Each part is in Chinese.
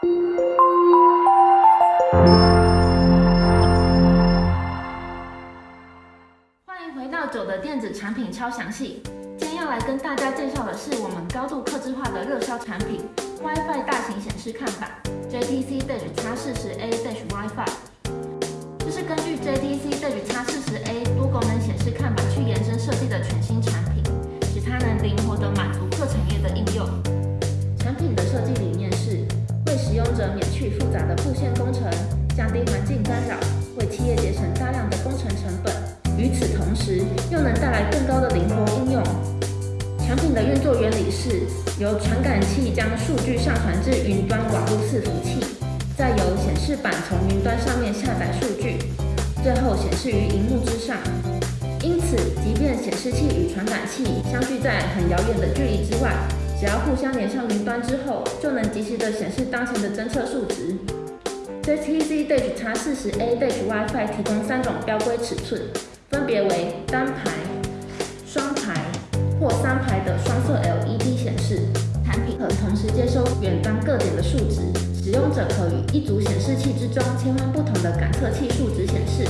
欢迎回到酒的电子产品超详细，今天要来跟大家介绍的是我们高度客制化的热销产品 WiFi 大型显示看板 JTC Dash X40A Dash WiFi。去复杂的布线工程，降低环境干扰，为企业节省大量的工程成本。与此同时，又能带来更高的灵活应用。产品的运作原理是由传感器将数据上传至云端网络伺服器，再由显示板从云端上面下载数据，最后显示于荧幕之上。因此，即便显示器与传感器相距在很遥远的距离之外，只要互相连上云端之后，就能及时的显示当前的侦测数值。JTC Dash X40A Dash WiFi 提供三种标规尺寸。分别为单排、双排或三排的双色 LED 显示产品，可同时接收远端各点的数值。使用者可与一组显示器之中切换不同的感测器数值显示，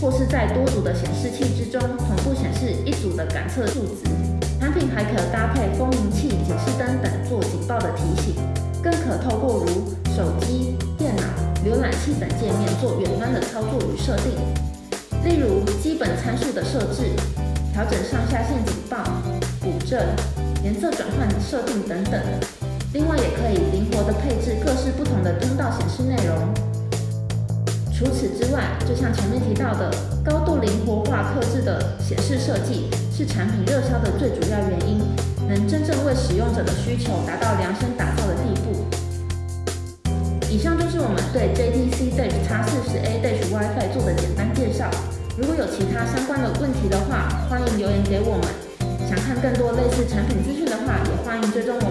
或是在多组的显示器之中同步显示一组的感测数值。产品还可搭配蜂鸣器、警示灯等做警报的提醒，更可透过如手机、电脑、浏览器等界面做远端的操作与设定。例如基本参数的设置、调整上下限警报、补正、颜色转换设定等等。另外，也可以灵活的配置各式不同的通道显示内容。除此之外，就像前面提到的，高度灵活化克制的显示设计是产品热销的最主要原因，能真正为使用者的需求达到量身打造的地步。以上就是我们对 JTC Dash X40A Dash WiFi 做的简单介绍。如果有其他相关的问题的话，欢迎留言给我们。想看更多类似产品资讯的话，也欢迎追踪我。